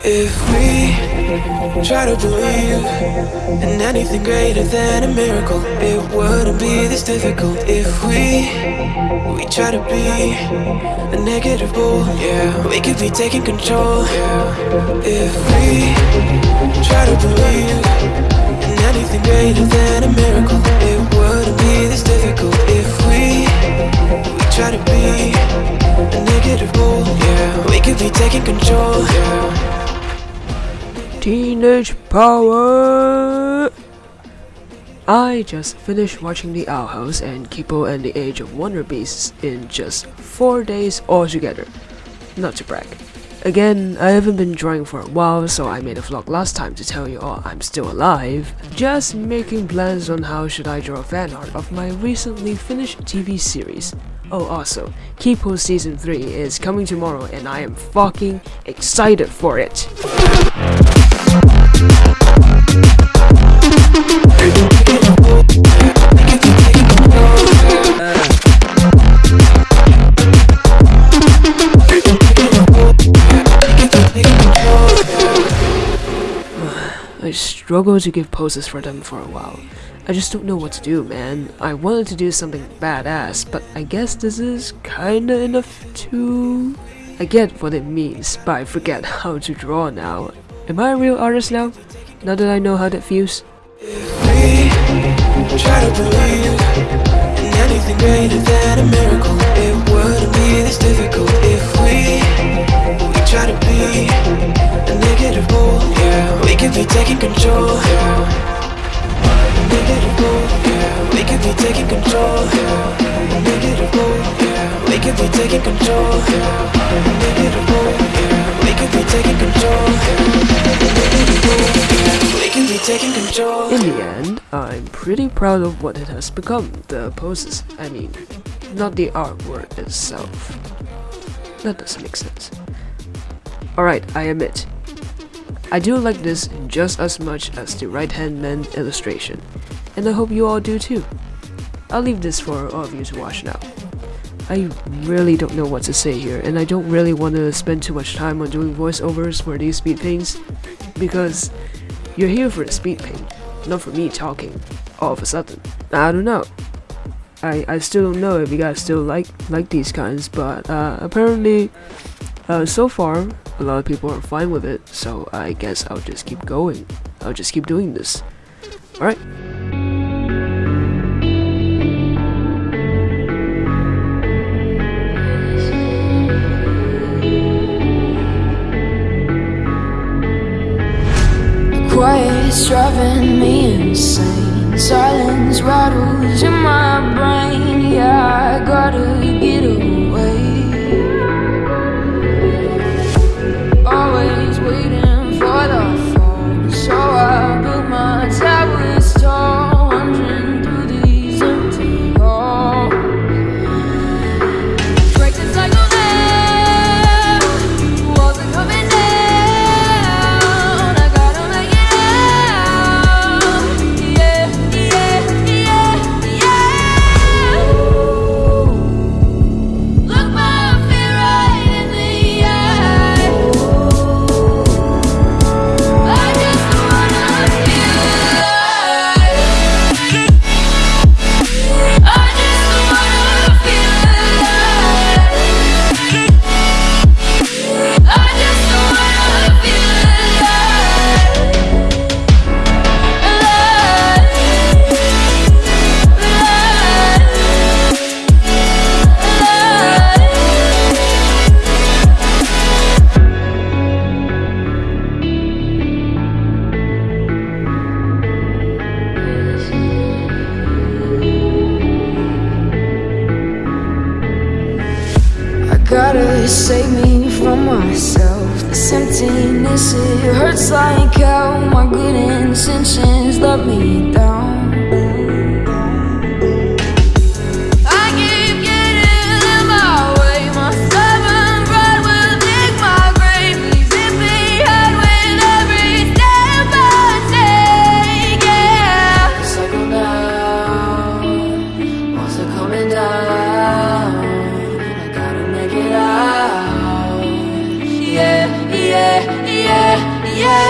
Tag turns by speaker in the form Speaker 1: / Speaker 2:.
Speaker 1: If we try to believe in anything greater than a miracle, it wouldn't be this difficult. If we we try to be a negative bull, yeah, we could be taking control. Yeah. If we try to believe in anything greater than a miracle, it wouldn't be this difficult. If we we try to be a negative bull, yeah, we could be taking control. Yeah.
Speaker 2: Teenage Power! I just finished watching The Owl House and Kipo and the Age of Wonder Beasts in just 4 days altogether. Not to brag. Again, I haven't been drawing for a while, so I made a vlog last time to tell you all I'm still alive. Just making plans on how should I draw fan art of my recently finished TV series. Oh also, Kipo Season 3 is coming tomorrow and I am fucking excited for it. I struggle to give poses for them for a while. I just don't know what to do, man. I wanted to do something badass, but I guess this is kinda enough to... I get what it means, but I forget how to draw now. Am I a real artist now? Now that I know how that feels?
Speaker 1: taking control, yeah. Taking control.
Speaker 2: In the end, I'm pretty proud of what it has become, the poses, I mean, not the artwork itself. That doesn't make sense. Alright, I admit, I do like this just as much as the right hand man illustration, and I hope you all do too. I'll leave this for all of you to watch now. I really don't know what to say here, and I don't really want to spend too much time on doing voiceovers for these speed paints, because you're here for the speed paint, not for me talking, all of a sudden. I don't know. I, I still don't know if you guys still like like these kinds, but uh, apparently, uh, so far, a lot of people are fine with it, so I guess I'll just keep going. I'll just keep doing this. Alright.
Speaker 3: Driving me gotta save me from myself. This emptiness, it hurts like hell. My good intentions let me down. Yeah,